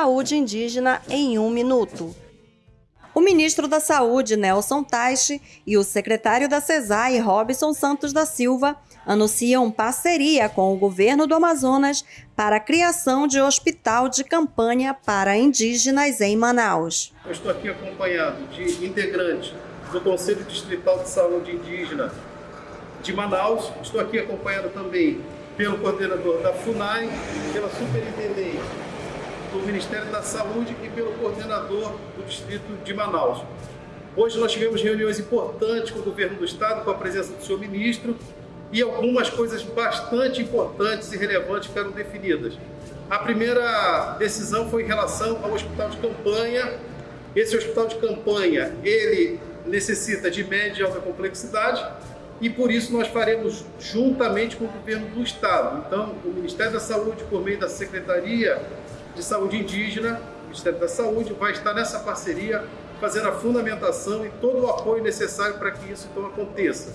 Saúde Indígena em um minuto. O ministro da Saúde, Nelson Taixe, e o secretário da CESAI, Robson Santos da Silva, anunciam parceria com o governo do Amazonas para a criação de hospital de campanha para indígenas em Manaus. Eu estou aqui acompanhado de integrantes do Conselho Distrital de Saúde Indígena de Manaus. Estou aqui acompanhado também pelo coordenador da FUNAI, pela superintendente do Ministério da Saúde e pelo coordenador do Distrito de Manaus. Hoje nós tivemos reuniões importantes com o governo do Estado, com a presença do senhor ministro, e algumas coisas bastante importantes e relevantes ficaram definidas. A primeira decisão foi em relação ao hospital de campanha. Esse hospital de campanha, ele necessita de média e alta complexidade e por isso nós faremos juntamente com o governo do estado. Então, o Ministério da Saúde, por meio da Secretaria de Saúde Indígena, Ministério da Saúde, vai estar nessa parceria fazendo a fundamentação e todo o apoio necessário para que isso então aconteça.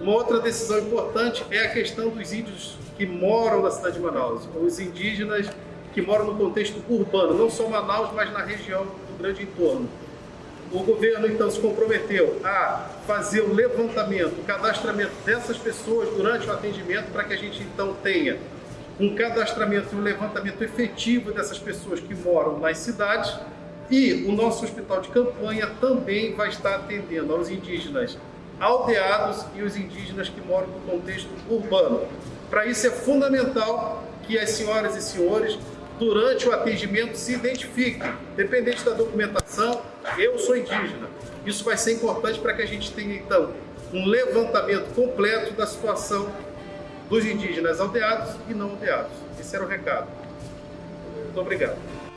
Uma outra decisão importante é a questão dos índios que moram na cidade de Manaus, os indígenas que moram no contexto urbano, não só Manaus, mas na região do grande entorno. O governo então se comprometeu a fazer o levantamento, o cadastramento dessas pessoas durante o atendimento para que a gente então tenha um cadastramento e um levantamento efetivo dessas pessoas que moram nas cidades e o nosso hospital de campanha também vai estar atendendo aos indígenas aldeados e os indígenas que moram no contexto urbano. Para isso é fundamental que as senhoras e senhores, durante o atendimento, se identifiquem, dependente da documentação, eu sou indígena. Isso vai ser importante para que a gente tenha, então, um levantamento completo da situação dos indígenas aldeados e não aldeados. Esse era o recado. Muito obrigado.